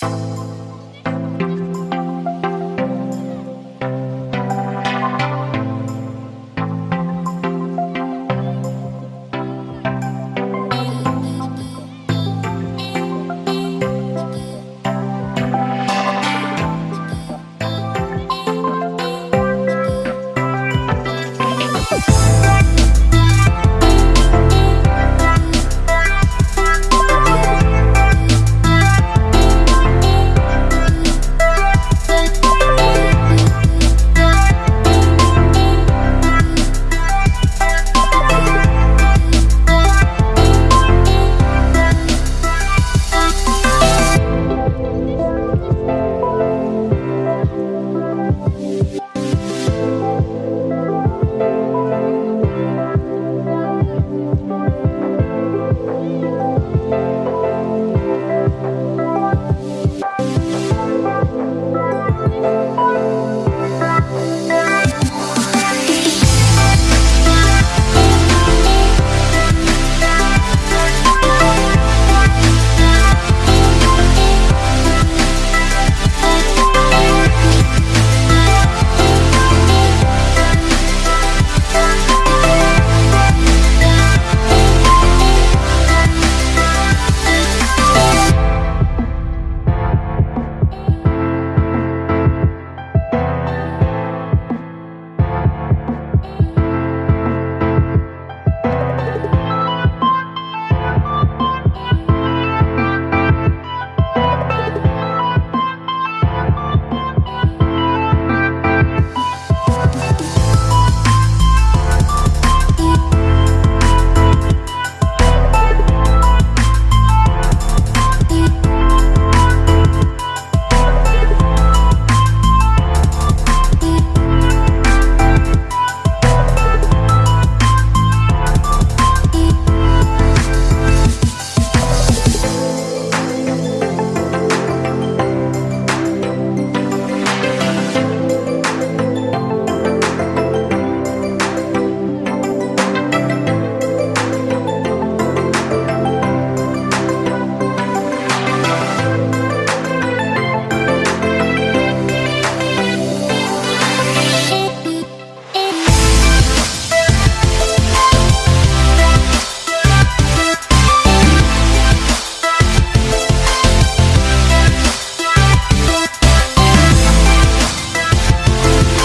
Bye.